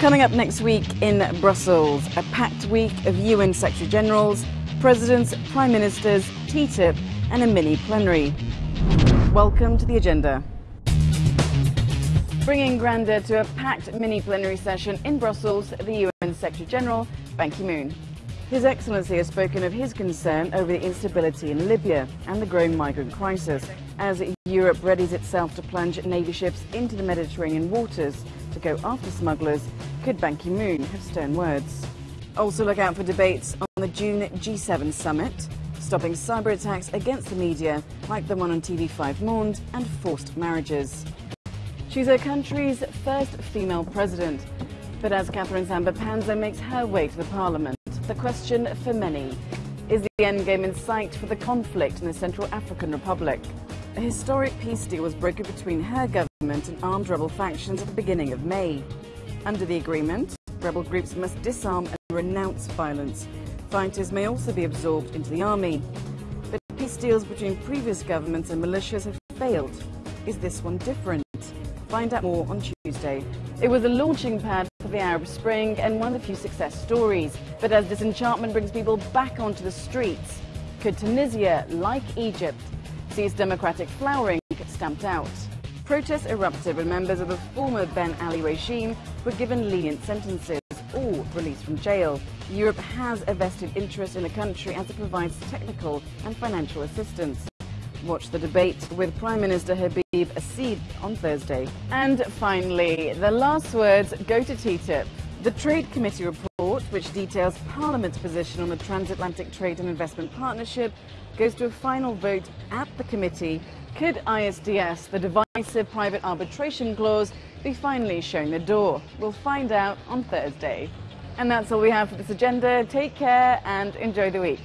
Coming up next week in Brussels, a packed week of UN Secretary Generals, presidents, prime ministers, TTIP, and a mini plenary. Welcome to the agenda. Bringing grandeur to a packed mini plenary session in Brussels, the UN Secretary General, Ban Ki moon. His Excellency has spoken of his concern over the instability in Libya and the growing migrant crisis as Europe readies itself to plunge Navy ships into the Mediterranean waters to go after smugglers. Could Ban Ki moon have stern words? Also, look out for debates on the June G7 summit, stopping cyber attacks against the media like the one on TV5 Monde and forced marriages. She's her country's first female president. But as Catherine Samba-Panza makes her way to the parliament, the question for many is the endgame in sight for the conflict in the Central African Republic. A historic peace deal was brokered between her government and armed rebel factions at the beginning of May. Under the agreement, rebel groups must disarm and renounce violence. Fighters may also be absorbed into the army. But peace deals between previous governments and militias have failed. Is this one different? Find out more on Tuesday. It was a launching pad for the Arab Spring and one of the few success stories. But as disenchantment brings people back onto the streets, could Tunisia, like Egypt, see its democratic flowering stamped out? Protests erupted when members of the former Ben Ali regime were given lenient sentences or released from jail. Europe has a vested interest in the country as it provides technical and financial assistance. Watch the debate with Prime Minister Habib Essid on Thursday. And finally, the last words go to TTIP. The Trade Committee report, which details Parliament's position on the Transatlantic Trade and Investment Partnership, goes to a final vote at the committee. Could ISDS, the divisive private arbitration clause, be finally shown the door? We'll find out on Thursday. And that's all we have for this agenda. Take care and enjoy the week.